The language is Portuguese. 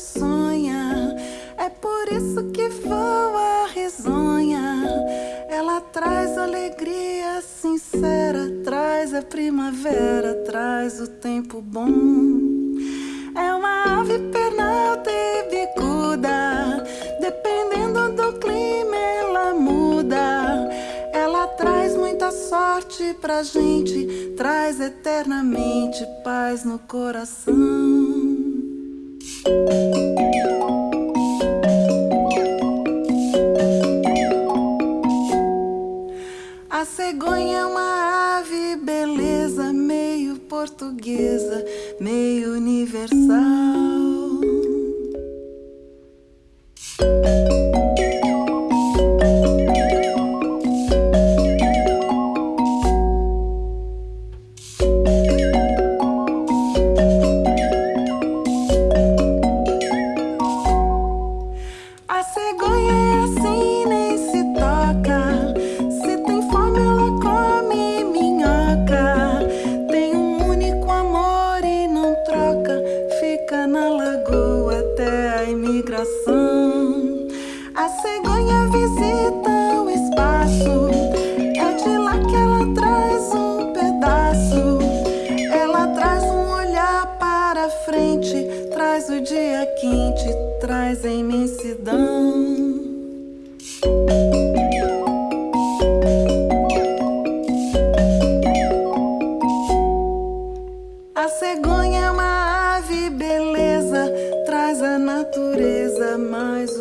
sonha. É por isso que voa a risonha. Ela traz alegria sincera, traz a primavera, traz o tempo bom. É uma ave pernalta e bicuda, dependendo do clima ela muda. Ela traz muita sorte pra gente, traz eternamente paz no coração. A cegonha é uma ave beleza, meio portuguesa, meio universal. Imigração. A cegonha visita o espaço. É de lá que ela traz um pedaço. Ela traz um olhar para frente, traz o dia quente, traz a imensidão. Natureza mais